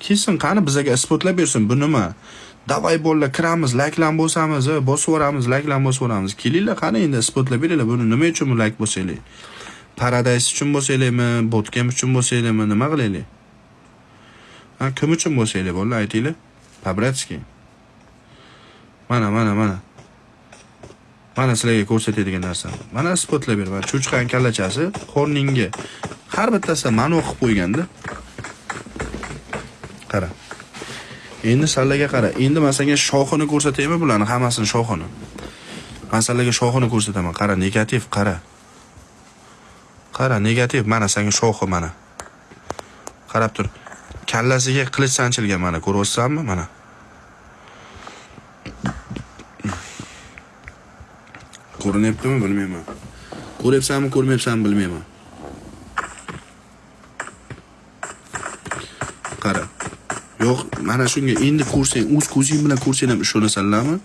kelsin qani bizaga isbotlab bersin. Bu nima? Davay bolalar kiramiz layklan bo'lsamiz e, bosib yuboramiz layklan bosib yuboramiz kelinglar qani endi isbotlab beringlar. Buni nima uchun layk bo'lsanglar? Paradays uchun bo'lsanglarmi? Botkem uchun bo'lsanglarmi? Nima qilaylik ha kim uchun bo'lsanglar bolalar aytinglar? По-братски mana mana mana. Mana sizlarga ko'rsatadigan narsa mana isbotlab beraman cho'chqani kallachasi qorningga. Har bittasidan ma'no qilib qo'yganda. Qara. Endi sallaga qara. Endi man senga shoxini ko'rsataymi bularni? Hammasini shoxini. Man sallaga shoxini ko'rsataman. Qara negativ qara. Qara negativ. Mana senga shoxi mana. Qarab tur. Kallasiga qilich sanchilgan mana. Ko'ryapsanmi mana. Ko'rinyaptimi? Bilmayman. Ko'ryapsanmi ko'rmayapsanmi bilmayman qara yo'q mana shunga endi ko'rsang o'z ko'zing bilan ko'rsang ham ishonasanlarmi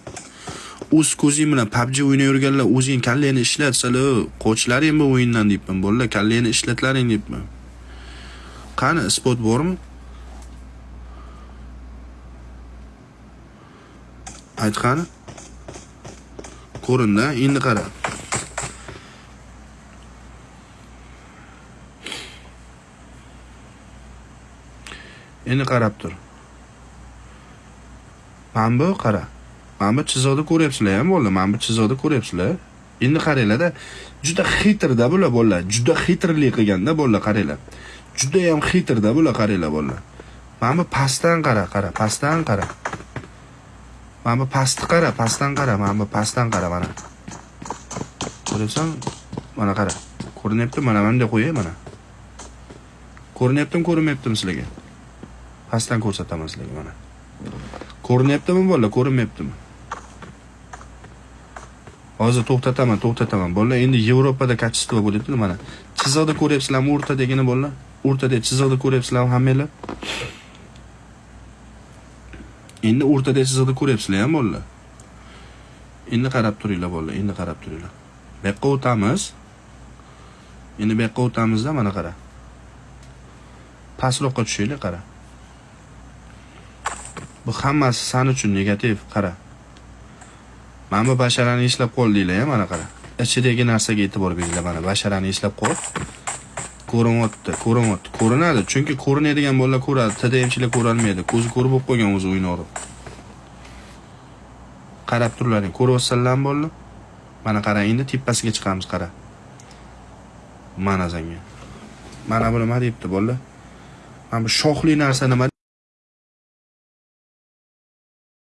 o'z ko'zing bilan pubg o'ynayverganlar o'zing kallangni ishlatsalar qochlaring bu o'yindan deyapman bolalar kallangni ishlatlaring deyapman. Qani isbot bormi? Ayt qani? Ko'rindi endi qara. Endi qarab tur. Mana bu qara. Mana bu ko'ryapsizlar ham bolalar mana bu ko'ryapsizlar. Endi qaranglarda juda xitrda bular bolalar juda xitrlik qilganda bolalar qaranglar. Juda ham xitrda bular qaranglar bolalar mana bu pastdan qara qara. Pastdan qara. Mana bu pastni qara pastdan qara. Mana bu pastdan qara mana. Ko'ryapsan? Mana qara. Ko'rinyapti mana bunday qo'yay mana. Ko'rinyaptimi ko'rinmayaptimi sizlarga? Pastdan ko'rsataman sizlarga mana. Ko'rinyaptimi bolalar ko'rinmayaptimi? Hozir to'xtataman to'xtataman bolalar endi yevropada качество bo'lyapti mana. Chiziqni ko'ryapsizlarmi o'rtadagini bolalar o'rtadagi chiziqni ko'ryapsizlarmi hammanglar. Endi o'rtadagi chiziqni ko'ryapsizlar ham bolalar endi qarab turinglar bolalar endi qarab turinglar. Bu yoqqa o'tamiz. Endi bu yoqqa o'tamizda mana qara. Pastroqqa tushinglar qara. Bu hammasi san uchun negativ qara. Mana bu basharani eslab qoldinglar ya mana qara. Ichidagi narsaga e'tibor beringlar mana basharani ishlab qol. Ko'rinyapti ko'rinyapti ko'rinadi chunki ko'rinadigan bolalar ko'radi tdmchilar ko'rolmaydi. Ko'zi ko'r bo'lib qolgan o'zi uyni urib. Qarab turlaring ko'ryapsanlarmi bolalar. Mana qara endi tepasiga chiqamiz qara. Mana sanga mana bu nima deyapti bolalar? Mana bu shoxli narsa nima